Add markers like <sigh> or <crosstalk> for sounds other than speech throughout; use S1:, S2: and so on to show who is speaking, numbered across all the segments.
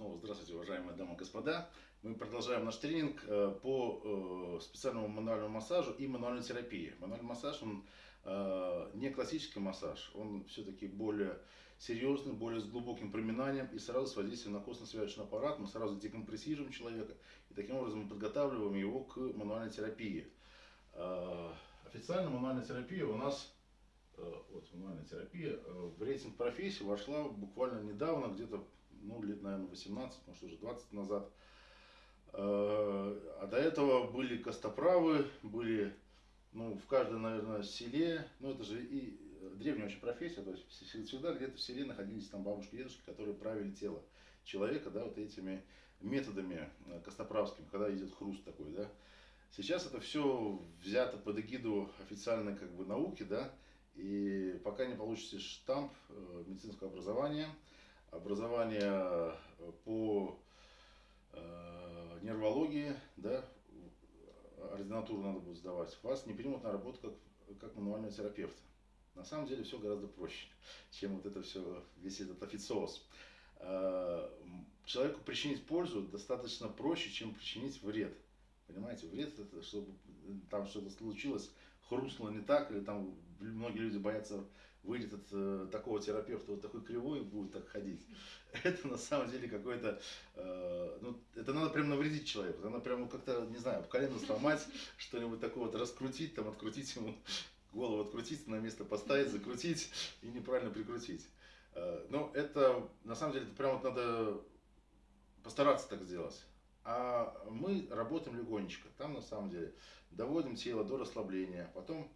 S1: Снова здравствуйте, уважаемые дамы и господа. Мы продолжаем наш тренинг э, по э, специальному мануальному массажу и мануальной терапии. Мануальный массаж, он э, не классический массаж, он все-таки более серьезный, более с глубоким проминанием и сразу с воздействием на костно-связочный аппарат. Мы сразу декомпрессируем человека и таким образом мы подготавливаем его к мануальной терапии. Официально мануальная терапия у нас вот, мануальная терапия в рейтинг профессии вошла буквально недавно, где-то ну, лет, наверное, 18, может, уже 20 назад. Э, а до этого были костоправы, были ну, в каждом, наверное, селе, ну, это же и древняя очень профессия, то есть всегда где-то в селе находились там бабушки, дедушки, которые правили тело человека, да, вот этими методами э, костоправскими, когда идет хруст такой, да. Сейчас это все взято под эгиду официальной как бы науки, да, и пока не получите штамп э, медицинского образования, образование э, по э, нервологии, да, ординатуру надо будет сдавать, вас не примут на работу как, как мануального терапевта. На самом деле все гораздо проще, чем вот это все, весь этот официоз. Э, человеку причинить пользу достаточно проще, чем причинить вред. Понимаете, вред это, чтобы там что-то случилось, хрустнуло не так, или там многие люди боятся, выйдет от э, такого терапевта вот такой кривой будет так ходить. <laughs> Это на самом деле какой-то, э, ну, это надо прям навредить человеку, надо прям как-то, не знаю, колено сломать, <laughs> что-нибудь такое вот раскрутить, там открутить ему, голову открутить, на место поставить, закрутить и неправильно прикрутить. Э, но это, на самом деле, это прям вот надо постараться так сделать. А мы работаем легонечко. Там на самом деле доводим тело до расслабления, потом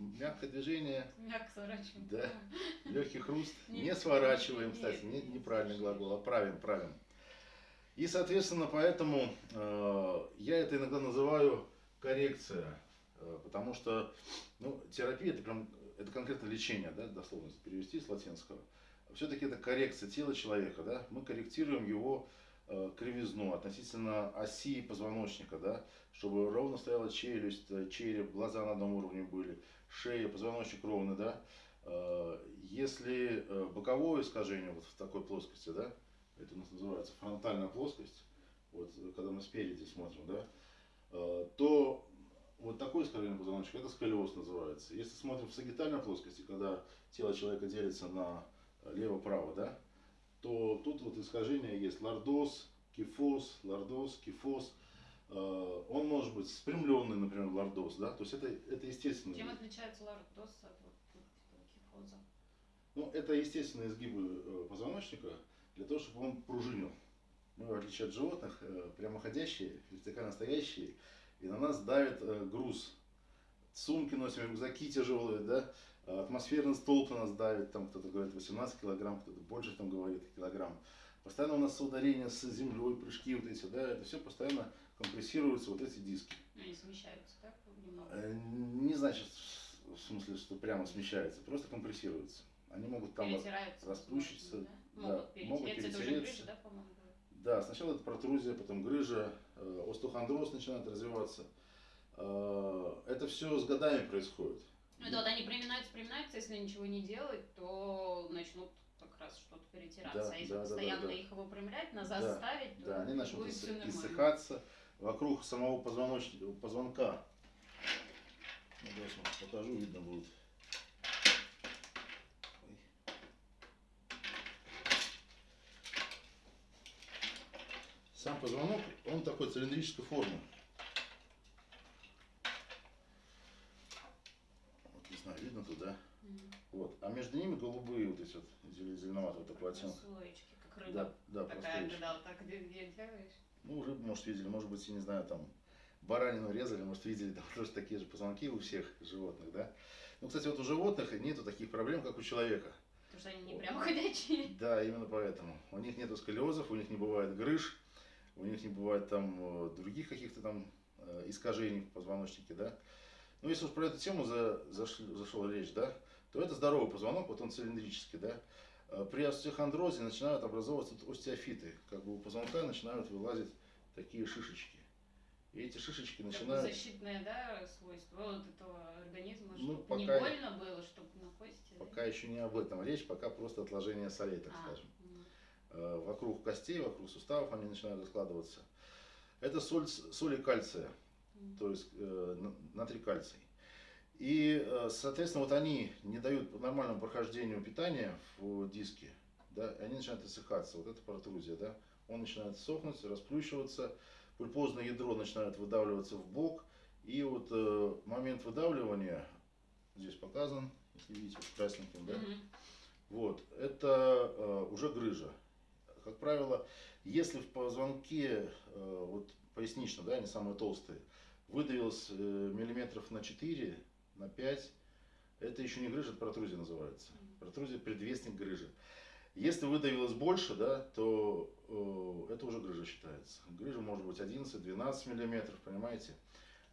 S1: мягкое движение.
S2: Мягко сворачиваем.
S1: Да. Легкий хруст. <laughs> Не, не сворачиваем, кстати, не, неправильный глагол, а правим, правим. И, соответственно, поэтому э, я это иногда называю коррекция. Э, потому что ну, терапия это, прям, это конкретно лечение, да, дословно перевести с латинского. Все-таки это коррекция тела человека. Да? Мы корректируем его Э, кривизну относительно оси позвоночника, да, чтобы ровно стояла челюсть, э, череп, глаза на одном уровне были, шея, позвоночник ровный, да. Э, если боковое искажение вот в такой плоскости, да, это у нас называется фронтальная плоскость, вот когда мы спереди смотрим, да, то вот такое искажение позвоночника, это сколиоз называется. Если смотрим в сагитальной плоскости, когда тело человека делится на лево-право, да, то тут вот искажение есть лордоз, кифоз, лордоз, кифоз. Э, он может быть спрямленный, например, лордоз, да, то есть это, это естественно.
S2: Чем отличается лордоз от кифоза?
S1: Ну, это естественные изгибы э, позвоночника для того, чтобы он пружинил. Мы, в отличие от животных, э, прямоходящие, вертикально стоящие, и на нас давит груз сумки носим, рюкзаки тяжелые, да, атмосферный столб на нас давит, там кто-то говорит 18 килограмм, кто-то больше там говорит килограмм. Постоянно у нас соударение с землей, прыжки вот эти, да, это все постоянно компрессируются вот эти диски.
S2: Они смещаются, так?
S1: Э, не значит, в смысле, что прямо смещается, просто компрессируются. Они могут там расплющиться,
S2: да? да, могут перетереться. Это уже грыжа, да, по-моему?
S1: Да, сначала это протрузия, потом грыжа, э, остеохондроз начинает развиваться. Э, это все с годами происходит.
S2: Ну, это вот они приминаются, приминаются, если ничего не делать, то начнут как раз что-то перетираться. Да, а если да, постоянно да, да, их выпрямлять, назад да, ставить, то
S1: да, они начнут будет все иссыхаться вокруг самого позвоночника, позвонка. Ну, сейчас покажу, видно будет. Сам позвонок, он такой цилиндрической формы. знаю, видно туда. Mm. Вот. А между ними голубые вот эти вот зеленоватый вот такой оттенок.
S2: Слоечки, как рыба.
S1: Да, да,
S2: Такая, когда вот так делаешь.
S1: Ну, рыбу, может, видели, может быть, я не знаю, там, баранину резали, может, видели, <laughs> там тоже такие же позвонки у всех животных, да. Ну, кстати, вот у животных нету таких проблем, как у человека.
S2: Потому что они не прямо ходячие. <laughs>
S1: Да, именно поэтому. У них нету сколиозов, у них не бывает грыж, у них не бывает там э, других каких-то там э, искажений в позвоночнике, да. Ну, если уж про эту тему за, зашли, зашла речь, да, то это здоровый позвонок, вот он цилиндрический, да. А при остеохондрозе начинают образовываться остеофиты, как бы у позвонка начинают вылазить такие шишечки. И эти шишечки начинают...
S2: Как защитное, да, свойство вот этого организма, ну, чтобы пока... не больно было, чтобы на кости...
S1: Пока да? еще не об этом речь, пока просто отложение солей, так а, скажем. Угу. вокруг костей, вокруг суставов они начинают раскладываться. Это соль, соли кальция, то есть э, натрий кальций. И, э, соответственно, вот они не дают нормальному прохождению питания в диске, да, и они начинают иссыхаться. Вот это протрузия, да, он начинает сохнуть, расплющиваться, пульпозное ядро начинает выдавливаться в бок, и вот э, момент выдавливания, здесь показан, если видите, красненьким, да, mm-hmm. вот, это э, уже грыжа. Как правило, если в позвонке, э, вот пояснично, да, они самые толстые, выдавилось э, миллиметров на 4, на 5, это еще не грыжа, это протрузия называется. Протрузия предвестник грыжи. Если выдавилось больше, да, то э, это уже грыжа считается. Грыжа может быть 11-12 миллиметров, понимаете?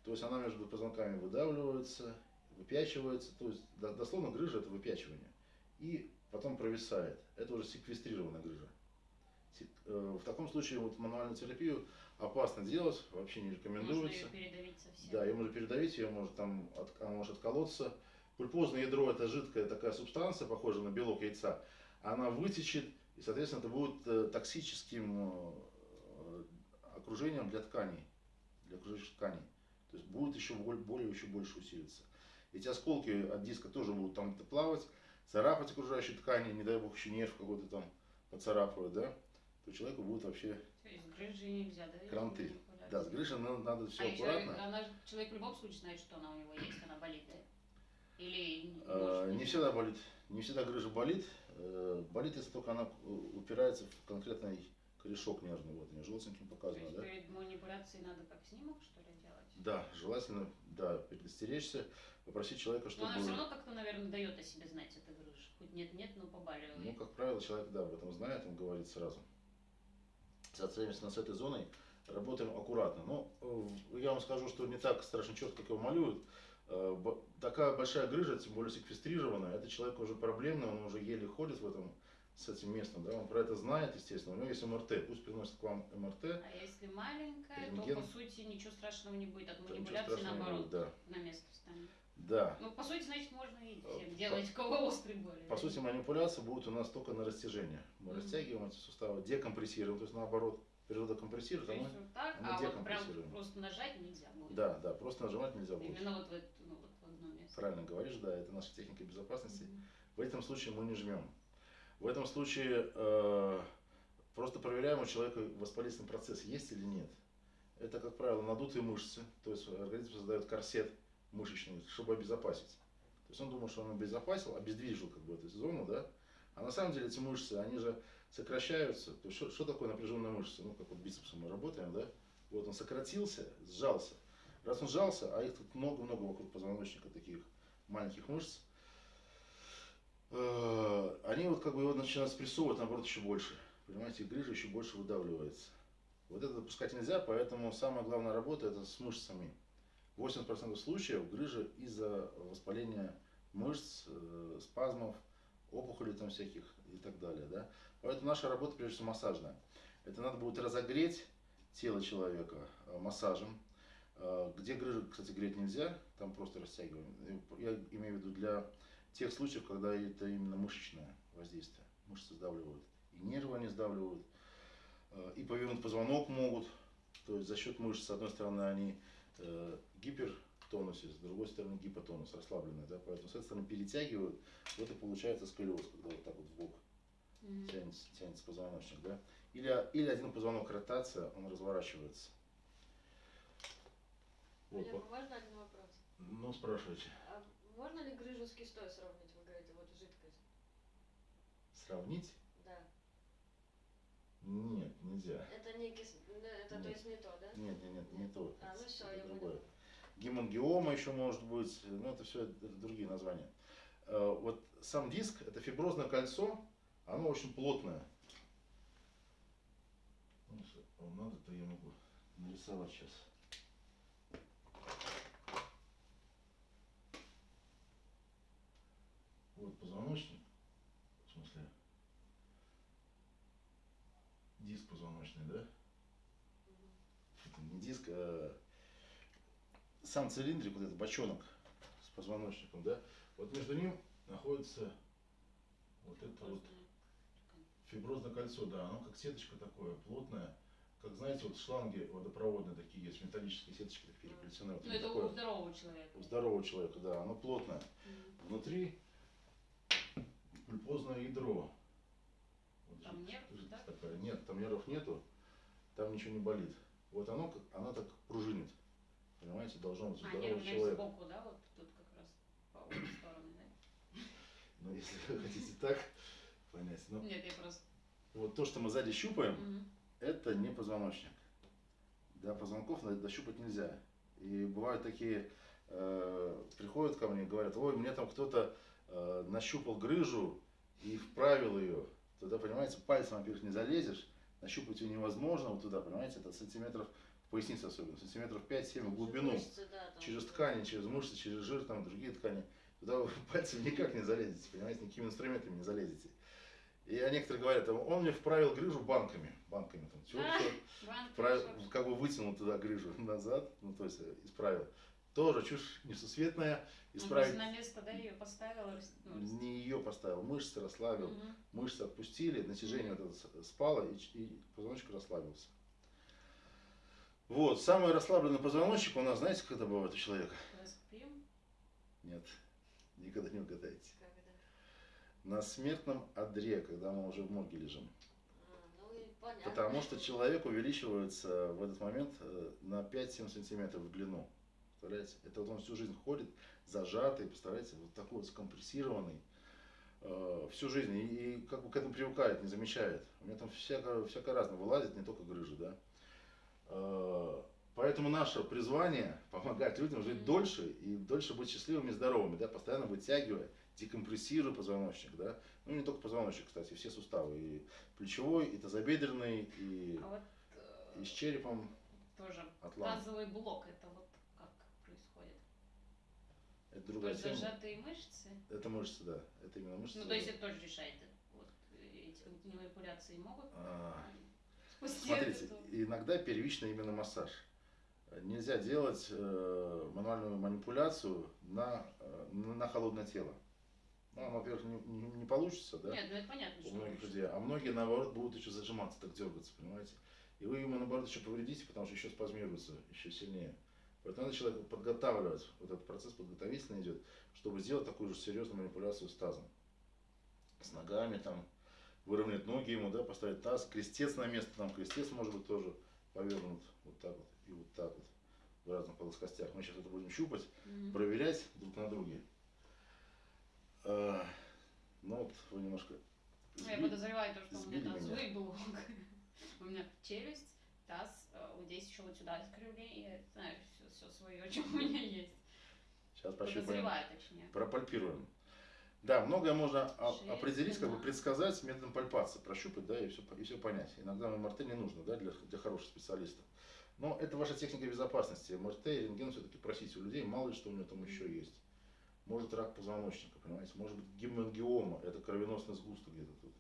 S1: То есть она между позвонками выдавливается, выпячивается. То есть дословно грыжа это выпячивание. И потом провисает. Это уже секвестрированная грыжа. Э, в таком случае вот мануальную терапию опасно делать, вообще не рекомендуется.
S2: Можно ее передавить совсем.
S1: Да, ее можно передавить, ее может там от, она может отколоться. Пульпозное ядро это жидкая такая субстанция, похожая на белок яйца. Она вытечет, и, соответственно, это будет э, токсическим э, окружением для тканей, для окружающих тканей. То есть будет еще более, более еще больше усилиться. Эти осколки от диска тоже будут там плавать, царапать окружающие ткани, не дай бог еще нерв какой-то там поцарапывать, да, то человеку будет вообще
S2: то есть грыжи нельзя, да?
S1: Кранты. Да, с грыжей надо, надо все
S2: а
S1: аккуратно.
S2: Еще, она, человек в любом случае знает, что она у него есть, она болит, да? Или
S1: а, не всегда болит. Не всегда грыжа болит. Э, болит, если только она упирается в конкретный корешок нервный. Вот, мне желтеньким показано, да?
S2: перед манипуляцией надо как снимок, что ли, делать?
S1: Да, желательно, да, предостеречься, попросить человека, чтобы...
S2: Но она все равно как-то, наверное, дает о себе знать, эта грыжа. Хоть нет-нет, но побаливает.
S1: Ну, как правило, человек, да, об этом знает, он говорит сразу. Соответственно, с этой зоной работаем аккуратно. Но э, я вам скажу, что не так страшно четко, как его малюют. Э, такая большая грыжа, тем более секвестрированная, это человек уже проблемный, он уже еле ходит в этом с этим местом, да, он про это знает, естественно, у него есть МРТ, пусть приносит к вам МРТ.
S2: А если маленькая, рентген, то по сути ничего страшного не будет, от манипуляции наоборот будет, да. на место встанет.
S1: Да.
S2: Ну, по сути, значит, можно и всем делать, кого острый боли.
S1: По сути, манипуляции будут у нас только на растяжение. Мы mm-hmm. растягиваем эти суставы, декомпрессируем, то есть наоборот, природа компрессирует,
S2: а мы, вот так, мы а вот прям просто нажать нельзя будет.
S1: Да, да, просто нажимать нельзя будет.
S2: Именно вот в, это, ну, вот в одно место.
S1: Правильно говоришь, да, это наша техника безопасности. Mm-hmm. В этом случае мы не жмем. В этом случае э, просто проверяем у человека воспалительный процесс, есть или нет. Это, как правило, надутые мышцы, то есть организм создает корсет мышечный, чтобы обезопасить. То есть он думал, что он обезопасил, обездвижил как бы эту зону, да, а на самом деле эти мышцы, они же сокращаются. То есть что, что такое напряженная мышца? Ну, как вот бицепсом мы работаем, да? Вот он сократился, сжался. Раз он сжался, а их тут много-много вокруг позвоночника таких маленьких мышц, э, они вот как бы его начинают спрессовывать, наоборот, еще больше. Понимаете, грыжа еще больше выдавливается. Вот это допускать нельзя, поэтому самая главная работа это с мышцами. 80% случаев грыжа из-за воспаления мышц, э, спазмов, опухолей там всяких и так далее. Да? Поэтому наша работа прежде всего массажная. Это надо будет разогреть тело человека э, массажем. Э, где грыжу, кстати, греть нельзя, там просто растягиваем. Я имею в виду для тех случаев, когда это именно мышечное воздействие. Мышцы сдавливают. И нервы они сдавливают. Э, и повернуть позвонок могут. То есть за счет мышц, с одной стороны, они гипертонусе, с другой стороны гипотонус, расслабленный. Да? Поэтому с этой стороны перетягивают. Вот и получается сколиоз, когда вот так вот в бок mm-hmm. тянется, тянется позвоночник, да? Или, или один позвонок ротация, он разворачивается.
S3: Вот. Олег, можно один вопрос?
S1: Ну, спрашивайте.
S3: А можно ли грыжу с кистой сравнить, вы говорите, вот жидкость?
S1: Сравнить? Нет, нельзя.
S3: Это не кис... это нет. то есть не то, да?
S1: Нет, нет, нет, не то.
S3: А, ну все,
S1: это
S3: я
S1: другое. Поняла. Гемангиома еще может быть, ну это все это другие названия. Э, вот сам диск, это фиброзное кольцо, оно очень плотное. Ну, вам надо, то я могу нарисовать сейчас. Вот позвоночник, в смысле, диск позвоночный, да? Это не диск, а сам цилиндрик, вот этот бочонок с позвоночником, да? Вот между ним находится вот это вот Фиброзное кольцо, да, оно как сеточка такое, плотное. Как знаете, вот шланги водопроводные такие есть, металлические сеточки такие переплетены. Вот
S2: ну это такое, у здорового человека.
S1: У здорового человека, да, оно плотное. Mm. Внутри пульпозное ядро.
S2: Вот там нерв, да?
S1: Такая. Нет, там нервов нету, там ничего не болит. Вот оно, оно так пружинит. Понимаете, должно быть у
S2: а,
S1: здорового
S2: нерв, человека. сбоку, да, вот тут как раз по обе стороны, да?
S1: Ну, если вы хотите так понять. Ну,
S2: Нет, я просто...
S1: Вот то, что мы сзади щупаем, угу. это не позвоночник. Да, позвонков дощупать нельзя. И бывают такие, э, приходят ко мне и говорят, ой, мне там кто-то э, нащупал грыжу и вправил ее. Туда, понимаете, пальцем, во-первых, не залезешь, нащупать ее невозможно вот туда, понимаете, это сантиметров, в пояснице особенно, сантиметров 5-7 в глубину,
S3: мышцы, да,
S1: через ткани, через мышцы, через жир, там другие ткани. Туда вы <laughs> пальцем никак не залезете, понимаете, никакими инструментами не залезете. И некоторые говорят, он мне вправил грыжу банками, банками там, все, <laughs>
S2: а,
S1: вправил, как бы вытянул туда грыжу <laughs> назад, ну то есть э, исправил. Тоже чушь несусветная.
S2: Исправить... Он на место, да, ее поставил?
S1: Ну, не ее поставил, мышцы расслабил, угу. мышцы отпустили, натяжение угу. вот это спало и, и позвоночник расслабился. Вот, самый расслабленный позвоночник у нас, знаете, когда бывает у человека? Нет, никогда не угадаете на смертном одре, когда мы уже в морге лежим.
S3: А, ну
S1: Потому что человек увеличивается в этот момент э, на 5-7 сантиметров в длину. Представляете? Это вот он всю жизнь ходит зажатый, представляете, вот такой вот скомпрессированный э, всю жизнь. И, и как бы к этому привыкает, не замечает. У меня там всякое, всякое разное вылазит, не только грыжи, да. Э, поэтому наше призвание помогать людям жить дольше и дольше быть счастливыми и здоровыми, да, постоянно вытягивая декомпрессируя позвоночник, да, ну не только позвоночник, кстати, все суставы, и плечевой, и тазобедренный, и,
S2: а вот,
S1: и с черепом.
S2: Тоже отлам. тазовый блок, это вот?
S1: Это другая
S2: то
S1: тема.
S2: зажатые мышцы?
S1: Это мышцы, да, это именно мышцы.
S2: Ну то есть это тоже решает, вот эти манипуляции могут? А,
S1: смотрите, этого? иногда первичный именно массаж. Нельзя делать э, мануальную манипуляцию на, э, на холодное тело. Ну, во-первых, не, не, не получится, да?
S2: Нет, ну это понятно,
S1: У многих людей. А многие, наоборот, будут еще зажиматься, так дергаться, понимаете? И вы ему, наоборот, еще повредите, потому что еще спазмируется, еще сильнее. Поэтому надо человека подготавливать, вот этот процесс подготовительный идет, чтобы сделать такую же серьезную манипуляцию с тазом. С ногами там, выровнять ноги ему, да, поставить таз, крестец на место, там крестец может быть тоже повернут вот так вот и вот так вот в разных плоскостях. Мы сейчас это будем щупать, mm-hmm. проверять друг на друге. А, ну вот вы немножко
S2: сбили, Я подозреваю то, что у меня тазовый <laughs> блок. у меня челюсть, таз, э, вот здесь еще вот сюда искривление. Я знаю все, все свое, <laughs> что у меня есть.
S1: Сейчас пощупаем.
S2: точнее.
S1: Пропальпируем. Да, многое можно Шесть, определить, как бы предсказать методом пальпации, прощупать, да, и все, и все понять. Иногда МРТ не нужно, да, для, для хороших специалистов. Но это ваша техника безопасности. МРТ и рентген все-таки просите у людей, мало ли что у него там еще есть. Может рак позвоночника, понимаете, может быть гемангиома, это кровеносный сгусток где-то тут.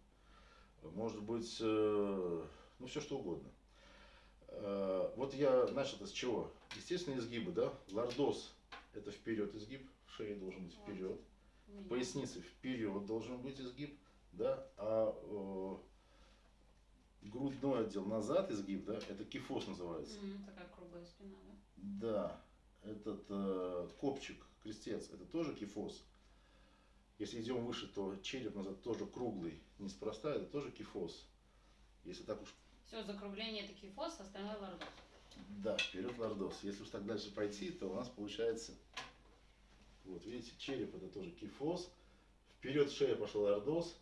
S1: Может быть, э, ну все что угодно. Э, вот я начал с чего? Естественно, изгибы, да? Лордоз – это вперед изгиб, в шее должен быть вперед. В пояснице вперед должен быть изгиб, да? А э, грудной отдел назад изгиб, да, это кифоз называется.
S2: Mm, такая круглая спина,
S1: да? Да, этот э, копчик крестец, это тоже кифоз. Если идем выше, то череп назад тоже круглый, неспроста, это тоже кифоз. Если так уж...
S2: Все, закругление это кифоз, остальное лордоз.
S1: Да, вперед лордоз. Если уж так дальше пойти, то у нас получается, вот видите, череп это тоже кифоз, вперед шея пошел лордоз,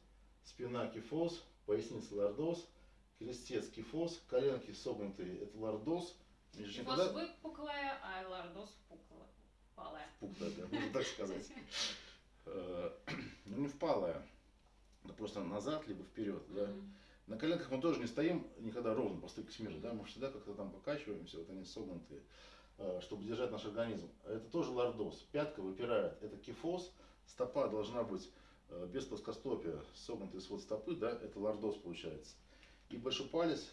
S1: спина кифоз, поясница лордоз, крестец кифоз, коленки согнутые это лордоз.
S2: Кифоз выпуклая, а лордоз впуклая.
S1: Впуклая, да, можно так сказать. <laughs> Э, <clears throat> ну, не впалая, да просто назад, либо вперед, да. На коленках мы тоже не стоим никогда ровно по стойке смирно, да, мы всегда как-то там покачиваемся, вот они согнутые, э, чтобы держать наш организм. Это тоже лордоз. Пятка выпирает, это кифоз, стопа должна быть э, без плоскостопия, согнутый свод стопы, да, это лордоз получается. И большой палец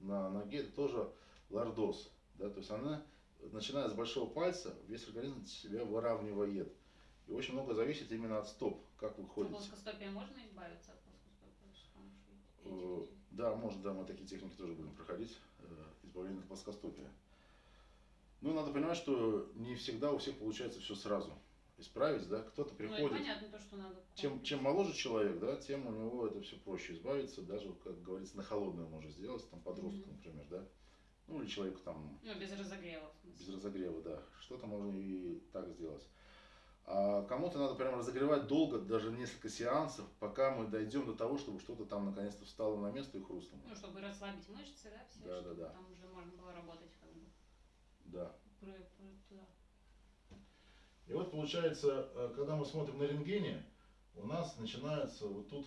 S1: на ноге это тоже лордоз, да, то есть она начиная с большого пальца, весь организм себя выравнивает. И очень много зависит именно от стоп, как вы ходите. От
S2: плоскостопия можно избавиться
S1: Да, может, да, мы такие техники тоже будем проходить. э, Избавление от плоскостопия. Ну, надо понимать, что не всегда у всех получается все сразу исправить, да, кто-то
S2: Ну,
S1: приходит,
S2: понятно, то, что надо.
S1: чем, чем моложе человек, да, тем у него это все проще избавиться, даже, как говорится, на холодное можно сделать, там, подростку,
S2: Мгм.
S1: например, да, ну, или человеку там
S2: Ну, без разогрева.
S1: без разогрева, да, что-то можно и так сделать. А кому-то надо прям разогревать долго, даже несколько сеансов, пока мы дойдем до того, чтобы что-то там наконец-то встало на место и хрустнуло.
S2: Ну, чтобы расслабить мышцы, да, все,
S1: Да,
S2: чтобы
S1: да, да.
S2: там уже можно было работать как бы
S1: Да.
S2: про- про- туда.
S1: И вот получается, э, когда мы смотрим на рентгене, у нас начинаются вот тут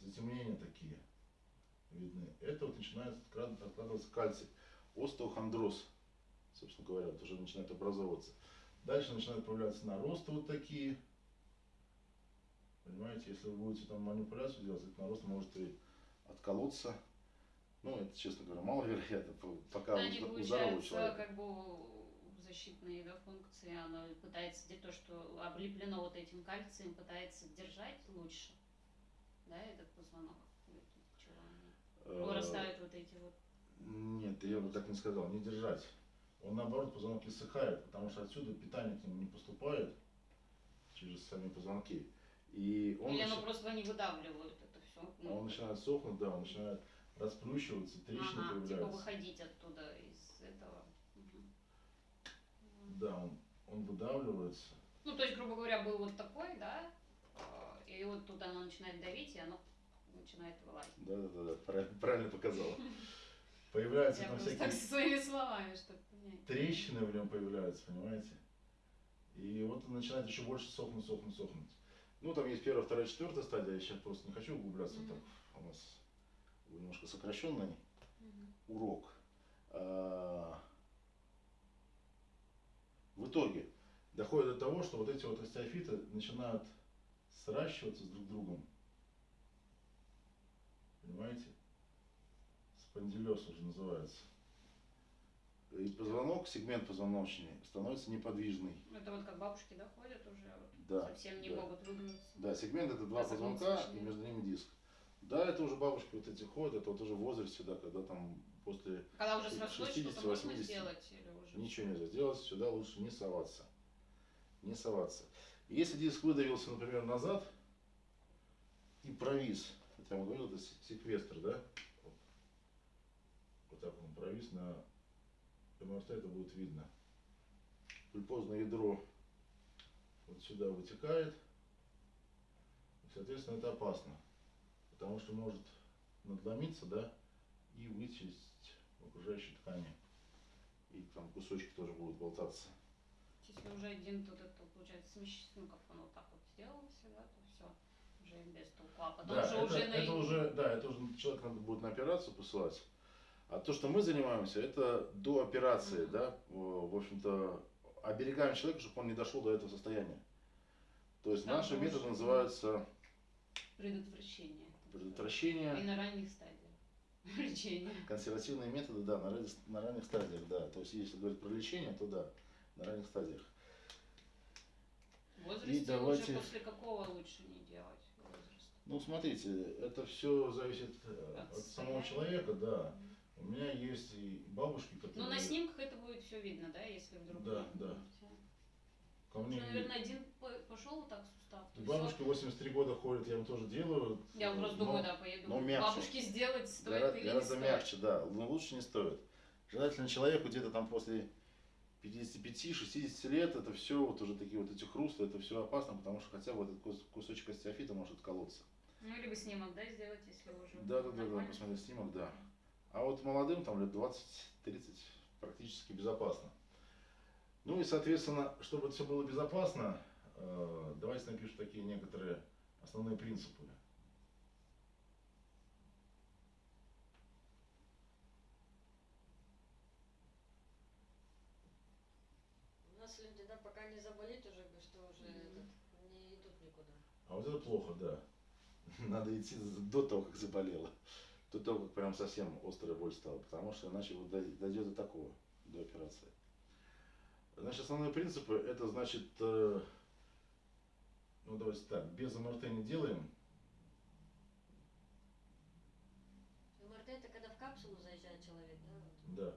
S1: затемнения такие видны. Это вот начинает откладываться кальций, остеохондроз, собственно говоря, вот уже начинает образовываться. Дальше начинают появляться наросты вот такие. Понимаете, если вы будете там манипуляцию делать, этот нарост может и отколоться. Ну, это, честно говоря, маловероятно, по- пока у,
S2: они,
S1: зд- у здорового человека.
S2: как бы защитные да, функции, оно пытается где то, что облеплено вот этим кальцием, пытается держать лучше, да, этот позвонок. Или тут чего они?
S1: Э,
S2: Вырастают вот эти вот.
S1: Нет, я бы так не сказал, не держать. Он наоборот позвонок иссыхает, потому что отсюда питание к нему не поступает через сами позвонки. И он,
S2: Или
S1: начи-
S2: оно просто они выдавливают это все.
S1: он начинает сохнуть, да, он начинает расплющиваться, трещины
S2: ага, типа
S1: появляются.
S2: выходить оттуда из этого. Мгм.
S1: Да, он, он выдавливается.
S2: Ну, то есть, грубо говоря, был вот такой, да, э, и вот тут оно начинает давить, и оно начинает вылазить.
S1: Да, да, да, правильно показала. <laughs> Появляются
S2: Я
S1: там всякие
S2: так своими словами, чтобы понять.
S1: трещины в нем появляются, понимаете? И вот он начинает еще больше сохнуть, сохнуть, сохнуть. Ну, там есть первая, вторая, четвертая стадия, я сейчас просто не хочу углубляться,
S2: Мгм.
S1: так у нас немножко сокращенный
S2: Мгм.
S1: урок. А, В итоге доходит до того, что вот эти вот остеофиты начинают сращиваться с друг другом. Понимаете? Спондилез уже называется. И позвонок, сегмент позвоночный становится неподвижный.
S2: Это вот как бабушки, да, ходят уже, вот,
S1: Да,
S2: совсем не
S1: да.
S2: могут выгнуться.
S1: Да, сегмент это два
S2: А
S1: позвонка и между ними диск. Да, это уже бабушки вот эти ходят, это вот уже в возрасте, да, когда там после
S2: Когда уже срослось,
S1: 60,
S2: что-то можно
S1: 80.
S2: сделать или уже...
S1: Ничего нельзя сделать, сюда лучше не соваться. Не соваться. Если диск выдавился, например, назад и провис, вот я вам говорил, это се- секвестр, да? Вот, так он провис на МРТ, это будет видно. Пульпозное ядро вот сюда вытекает. И, соответственно, это опасно. Потому что может надломиться, да, и вычесть в окружающей ткани. И там кусочки тоже будут болтаться.
S2: Если уже один тут это, получается, смещ... ну, как он вот так вот сделался, да, то все, уже без толку. А потом
S1: Да,
S2: уже
S1: это,
S2: уже на...
S1: это уже, да, это уже человек надо будет на операцию посылать. А то, что мы занимаемся, это до операции, да, в общем-то, оберегаем человека, чтобы он не дошел до этого состояния. То есть
S2: Там
S1: наши методы
S2: да.
S1: называются
S2: Предотвращение. И
S1: предотвращение,
S2: на ранних стадиях <laughs> лечения.
S1: консервативные методы, да, на, ранних- на ранних стадиях, да. То есть если говорить про лечение, то да, на ранних стадиях.
S2: В возрасте
S1: давайте-
S2: уже после какого лучше не делать возраст?
S1: Ну, смотрите, это все зависит э,
S2: От
S1: от самого человека, да. У меня есть и бабушки, которые...
S2: Ну, на снимках это будет все видно, да, если вдруг...
S1: Да, да. ко мне...
S2: Уже, наверное, один по- пошел вот так сустав.
S1: Бабушка
S2: всё.
S1: 83 года ходит, я им тоже делаю.
S2: Я просто
S1: но
S2: думаю, да, поеду.
S1: но мягче.
S2: Бабушке сделать стоит
S1: гора-
S2: или
S1: гораздо
S2: не стоит.
S1: мягче, да. Но лучше не стоит. Желательно человеку где-то там после 55-60 лет, это все вот уже такие вот эти хрусты, это все опасно, потому что хотя бы этот кус- кусочек остеофита может отколоться.
S2: Ну, либо снимок, да, сделать, если уже
S1: Да, да, да, да,
S2: нормально.
S1: посмотреть снимок, да. А вот молодым, там лет 20-30, практически безопасно. Ну и, соответственно, чтобы это все было безопасно, э, давайте напишу такие некоторые основные принципы.
S3: У нас люди, да, пока не заболит уже, бы, что уже
S2: Мгм.
S3: этот, не идут никуда.
S1: А вот это плохо, да. <laughs> Надо идти до того, как заболела. Тут только прям совсем острая боль стала, потому что иначе вот дойдет до такого, до операции. Значит, основные принципы, это значит, э, ну давайте так, без МРТ не делаем.
S3: МРТ это когда в капсулу заезжает человек, да?
S1: Да.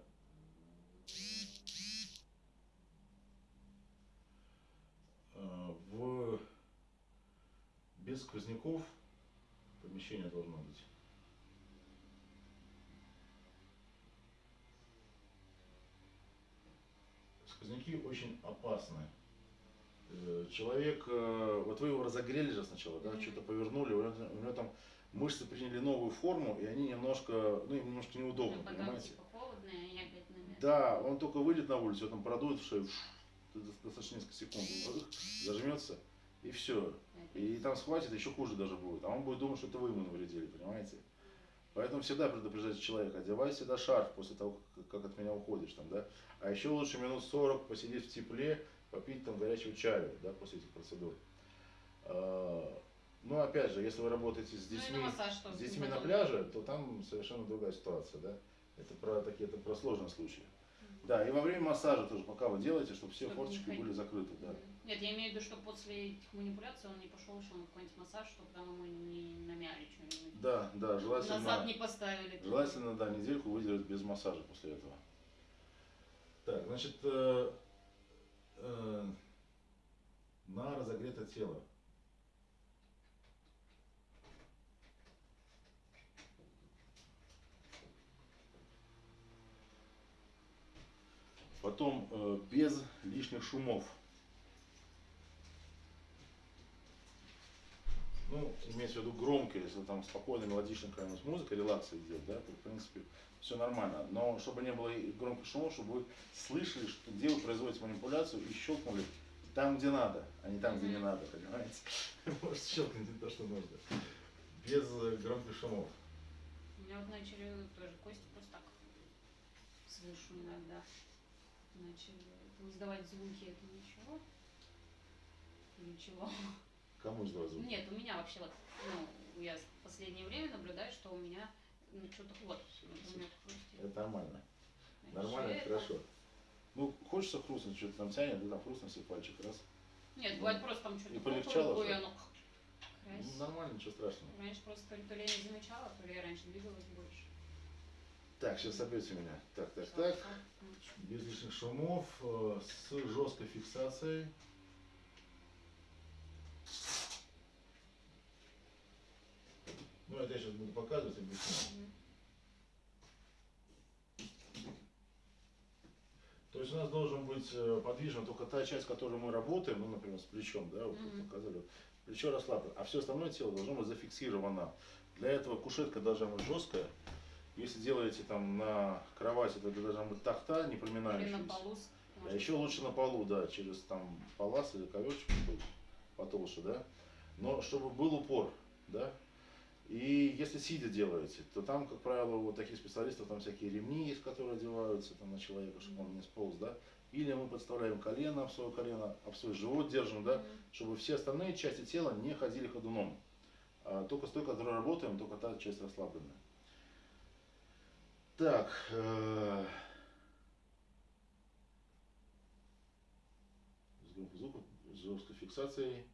S1: Э, в... Без сквозняков помещение должно быть. Сквозняки очень опасны. Э, Человек, э, вот вы его разогрели же сначала, да, что-то повернули, у него, у него там мышцы приняли новую форму, и они немножко, ну, им немножко неудобно,
S2: Ну,
S1: понимаете?
S2: типа.
S1: Да, он только выйдет на улицу, его там продует в шею, достаточно несколько секунд, зажмется, и все. И там схватит, еще хуже даже будет. А он будет думать, что это вы ему навредили, понимаете? Поэтому всегда предупреждайте человека, одевай всегда шарф после того, как от меня уходишь там, да. А еще лучше минут 40 посидеть в тепле, попить там горячего чаю, да, после этих процедур. А, Ну, опять же, если вы работаете с
S2: Ну,
S1: детьми,
S2: массаж
S1: с детьми на пляже, то там совершенно другая ситуация, да. Это про такие, это про сложные случаи. Да, и во время массажа тоже, пока вы делаете, чтобы все
S2: Чтобы
S1: форточки были закрыты, да.
S2: Нет, я имею в виду, что после этих манипуляций он не пошел еще на какой-нибудь массаж, чтобы там ему не намяли что-нибудь.
S1: Да, да, желательно.
S2: Назад не поставили.
S1: Желательно, да, недельку выдержать без массажа после этого. Так, значит, э, э, на разогретое тело. Потом э, без лишних шумов. Имеется в виду громко, если там спокойно, мелодичная какая-нибудь музыка, релакс идет, да, то в принципе все нормально. Но чтобы не было громких шумов, чтобы вы слышали, что, где вы производите манипуляцию и щелкнули там, где надо, а не там, где не надо, понимаете? <laughs> Может щелкнуть не то, что нужно. Без э, громких шумов.
S2: У меня вот начали тоже кости просто так слышу иногда. Начали издавать звуки, это ничего? Ничего.
S1: Кому издавать звук?
S2: Нет, у меня вообще вот, ну, я в последнее время наблюдаю, что у меня ну, что-то вот, хрустит.
S1: Это нормально.
S2: Значит,
S1: Нормально,
S2: это-
S1: хорошо. Ну, хочется хрустнуть, что-то там тянет, да, там хрустнул себе пальчик, раз.
S2: Нет, бывает просто там что-то
S1: И полегчало, что
S2: оно
S1: Ну, нормально, ничего страшного.
S2: Раньше просто то ли, я не замечала, то ли я раньше двигалась больше.
S1: Так, сейчас собьете меня. Так, так, так. Без лишних шумов, э, с жесткой фиксацией. Ну, это я сейчас буду показывать, объяснять. То есть у нас должен быть э, подвижна только та часть, которой мы работаем, ну, например, с плечом, да, вот
S2: Мгм.
S1: вы показали. Плечо расслаблено, а все остальное тело должно быть зафиксировано. Для этого кушетка должна быть жесткая. Если делаете там на кровати, то это должна быть тахта, не
S2: Или на
S1: проминающаяся.
S2: полу.
S1: А еще лучше на полу, да, через там палас или коверчик какой-то потолще, да. Но чтобы был упор, да. И если сидя делаете, то там, как правило, у вот таких специалистов там всякие ремни есть, которые одеваются там на человека, чтобы он не сполз, да. Или мы подставляем колено об свое колено, об свой живот держим, да, чтобы все остальные части тела не ходили ходуном. А только с той, которой работаем, только та часть расслабленная. Так, э, с громким звуком, с жесткой фиксацией.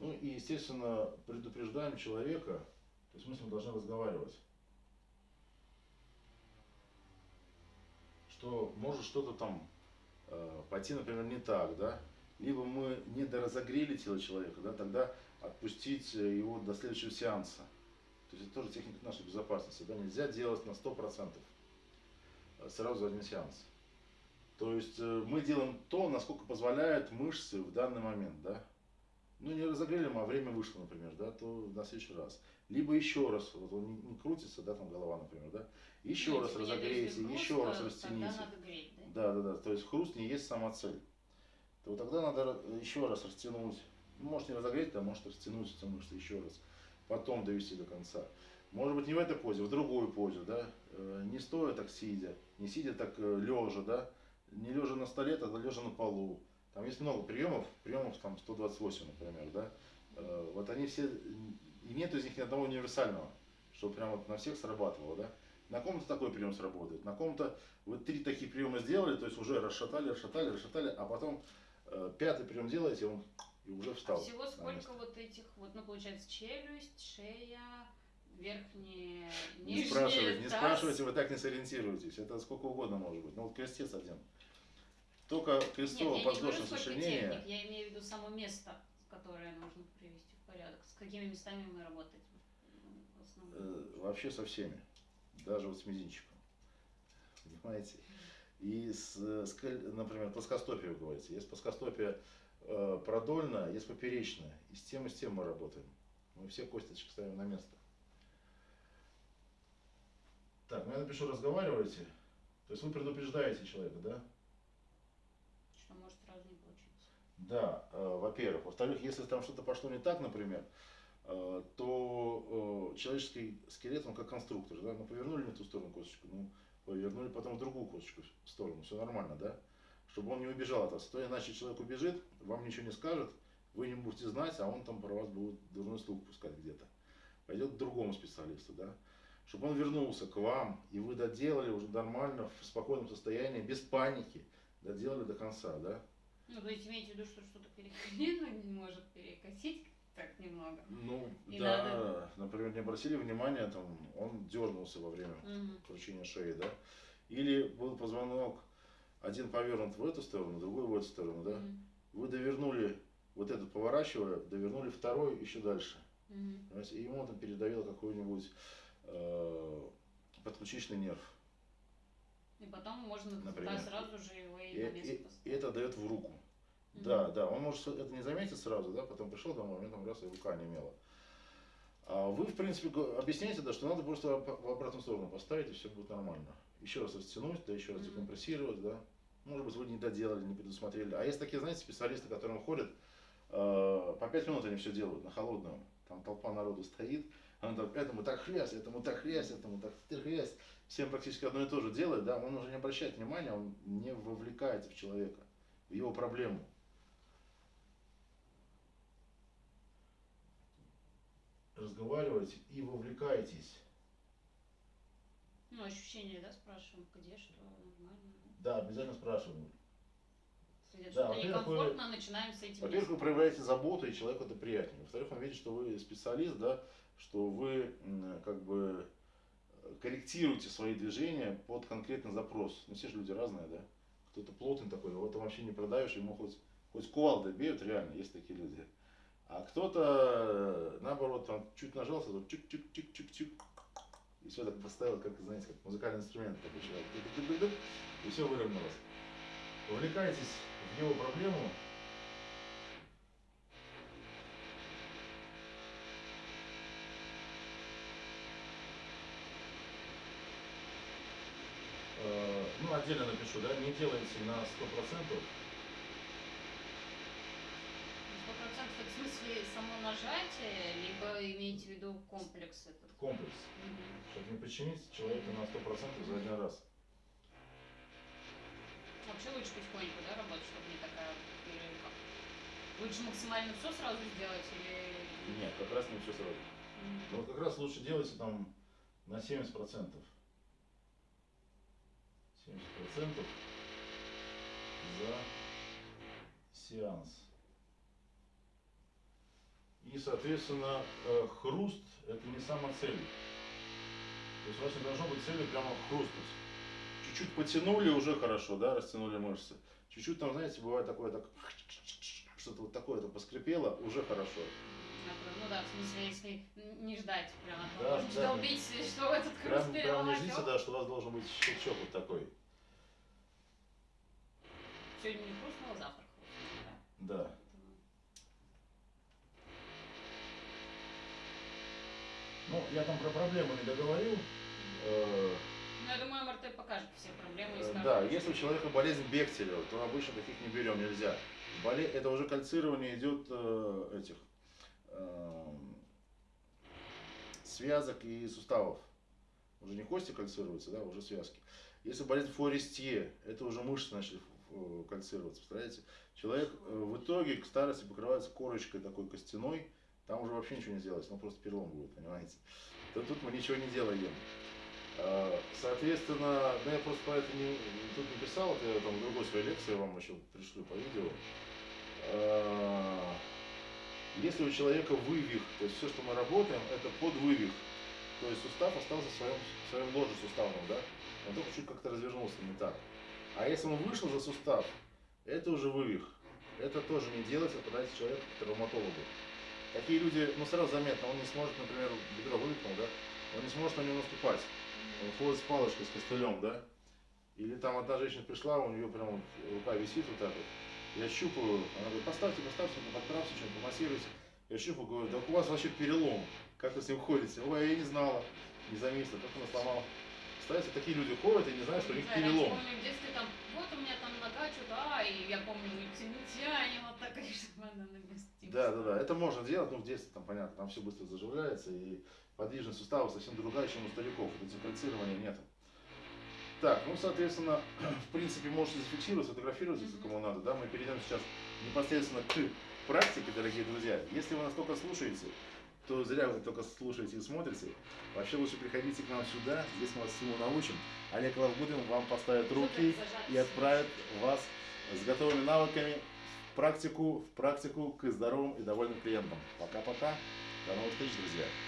S1: Ну и, естественно, предупреждаем человека, то есть мы с ним должны разговаривать, что может что-то там э, пойти, например, не так, да, либо мы не доразогрели тело человека, да, тогда отпустить э, его до следующего сеанса. То есть это тоже техника нашей безопасности, да, нельзя делать на 100% э, сразу за один сеанс. То есть э, мы делаем то, насколько позволяют мышцы в данный момент, да. Ну, не разогрели а время вышло, например, да, то на следующий раз. Либо еще раз, вот он не, крутится, да, там голова, например, да, еще
S2: Ну,
S1: раз разогрейте, еще
S2: хруст,
S1: раз растяните.
S2: Греть, да?
S1: Да, да, да. То есть хруст не есть сама цель. То тогда надо еще раз растянуть. Ну, может не разогреть, а может растянуть эти мышцы еще раз. Потом довести до конца. Может быть не в этой позе, в другой позе, да. Э, Не стоя так сидя, не сидя так лежа, да. Не лежа на столе, тогда лежа на полу. Там есть много приемов, приемов там 128, например, да. Э, Вот они все, и нет из них ни одного универсального, чтобы прям вот на всех срабатывало, да. На ком-то такой прием сработает, на ком-то вы три такие приема сделали, то есть уже расшатали, расшатали, расшатали, а потом э, пятый прием делаете, он, и уже встал.
S2: Всего
S1: на
S2: сколько
S1: место.
S2: вот этих вот, ну, получается, челюсть, шея, верхние,
S1: Не
S2: нижние,
S1: спрашивайте, не спрашивайте, вы так не сориентируетесь. Это сколько угодно может быть. Ну вот крестец один. Только
S2: говорю,
S1: подвздошное сочленение.
S2: техник, я имею в виду само место, которое нужно привести в порядок. С какими местами мы работаем?
S1: э, вообще со всеми. Даже вот с мизинчиком. Понимаете? И с, э, например, плоскостопие вы говорите. Есть плоскостопие э, продольное, есть поперечное. И с тем, и с тем мы работаем. Мы все косточки ставим на место. Так, ну я напишу, разговариваете. То есть вы предупреждаете человека, да?
S2: Что может сразу не получиться.
S1: Да, э, во-первых. Во-вторых, если там что-то пошло не так, например, э, то э, человеческий скелет, он как конструктор, да, ну повернули не ту сторону косточку, ну повернули потом в другую косточку в сторону, все нормально, да, чтобы он не убежал от вас. То иначе человек убежит, вам ничего не скажет, вы не будете знать, а он там про вас будет дурной слух пускать где-то. Пойдет к другому специалисту, да, чтобы он вернулся к вам, и вы доделали уже нормально, в спокойном состоянии, без паники, доделали до конца, да.
S2: Ну, то есть имеете в виду, что что-то перекосить, <laughs> может перекосить так немного.
S1: Ну,
S2: И
S1: да,
S2: надо-
S1: например, не обратили внимания, там, он дернулся во время
S2: Мгм.
S1: кручения шеи, да? Или был позвонок один повернут в эту сторону, другой в эту сторону, да?
S2: Мгм.
S1: Вы довернули, вот этот поворачивая, довернули второй еще дальше. Понимаете? И ему там передавило какой-нибудь э, подключичный нерв.
S2: И потом можно
S1: Например.
S2: да, сразу же его и,
S1: И,
S2: на место
S1: и-
S2: поставить.
S1: и это дает в руку.
S2: Мгм.
S1: Да, да, он может это не заметить сразу, да, потом пришел домой, у него там раз и рука немела. А вы, в принципе, объясняете, да, что надо просто в обратную сторону поставить, и все будет нормально. Еще раз растянуть, да, еще раз декомпрессировать, да. Может быть, вы не доделали, не предусмотрели. А есть такие, знаете, специалисты, которым ходят, э, по пять минут они все делают на холодном. Там толпа народу стоит, он там, этому так хрясь, этому так хрясь, этому так хрясь. Всем практически одно и то же делает, да, он уже не обращает внимания, он не вовлекается в человека, в его проблему. разговариваете и вовлекаетесь.
S2: Ну, ощущения, да, спрашиваем, где что, нормально.
S1: Да, обязательно спрашиваем.
S2: Если
S1: Да,
S2: что-то
S1: во-первых, вы-
S2: некомфортно, начинаем с этим.
S1: Во-первых, вы проявляете заботу, и человеку это приятнее. Во-вторых, он видит, что вы специалист, да, что вы как бы э, корректируете свои движения под конкретный запрос. Ну, все же люди разные, да. Кто-то плотный такой, его там вообще не продаешь, ему хоть, хоть кувалдой бьют, реально, есть такие люди. А кто-то, э, наоборот, там чуть нажался, тут чик-чик-чик-чик-чик, и все так поставил, как, знаете, как музыкальный инструмент такой человек. И все выровнялось. Увлекайтесь в его проблему, отдельно напишу, да, не делайте на 100%,
S2: Сто процентов это в смысле само нажатие, либо имеете в виду комплекс этот?
S1: комплекс,
S2: Мгм.
S1: чтобы не подчинить человека на 100% за один раз.
S2: Вообще лучше потихоньку, да, работать, чтобы не такая перерывка. Лучше максимально все сразу сделать или...
S1: Нет, как раз не все сразу.
S2: Мгм.
S1: Ну, вот как раз лучше делайте там на 70%. 70% за сеанс. И, соответственно, э, хруст – это не сама цель. То есть у вас не должно быть цели прямо хрустнуть. Чуть-чуть потянули, уже хорошо, да, растянули мышцы. Чуть-чуть там, знаете, бывает такое, так, что-то вот такое-то поскрипело, уже хорошо.
S2: Ну да, в смысле, если не ждать прямо, то
S1: Да, <laughs>
S2: можно
S1: да.
S2: долбить, <laughs> что этот хруст
S1: Прям, прям не ждите, да, что у вас должен быть щелчок вот такой.
S2: Сегодня не хрустнуло, завтра хрустнуло, да.
S1: Ну, я там про проблему не договорил.
S2: Ну, я думаю, МРТ покажет все проблемы и
S1: э,
S2: скажет,
S1: Да, если у человека болезнь Бехтелева, то обычно таких не берем, нельзя. Боле... Это уже кальцирование идет э, этих связок и суставов. Уже не кости кальцируются, да, уже связки. Если болезнь Форестье, это уже мышцы начали э, кальцироваться, представляете? Человек э, в итоге к старости покрывается корочкой такой костяной, там уже вообще ничего не сделать, ну просто перелом будет, понимаете? То тут мы ничего не делаем. Э, Соответственно, да я просто про это не, тут не писал, это я там в другой своей лекции вам еще пришлю по видео. Если у человека вывих, то есть все, что мы работаем, это под вывих. То есть сустав остался в своем, в своем ложе суставном, да? Он только чуть как-то развернулся не так. А если он вышел за сустав, это уже вывих. Это тоже не делать, а подать человека к травматологу. Такие люди, ну сразу заметно, он не сможет, например, бедро вывихнул, да? Он не сможет на него наступать. Он ходит с палочкой, с костылем, да? Или там одна женщина пришла, у нее прям вот рука висит вот так вот. Я щупаю, она говорит, поставьте, поставьте, подправьте, что-нибудь, помассируйте. Я щупаю, говорю, да у вас вообще перелом. Как вы с ним ходите? Ой, я не знала, не заметила, как она сломала. Представляете, такие люди ходят и не знают, что у них
S2: Да,
S1: перелом.
S2: помню, в детстве там, вот у меня там нога что-то, а, и я помню, тянем, вот так, <laughs> чтобы она на месте.
S1: Да, да, да, это можно делать, ну в детстве там понятно, там все быстро заживляется и подвижность сустава совсем другая, чем у стариков, децифальцирования нет. Так, ну, соответственно, в принципе, можете зафиксировать, сфотографировать, если кому надо, да, мы перейдем сейчас непосредственно к практике, дорогие друзья. Если вы нас только слушаете, то зря вы только слушаете и смотрите. Вообще лучше приходите к нам сюда, здесь мы вас всему научим. Олег Лавгудин вам поставит руки и отправит вас с готовыми навыками в практику, в практику к здоровым и довольным клиентам. Пока-пока. До новых встреч, друзья.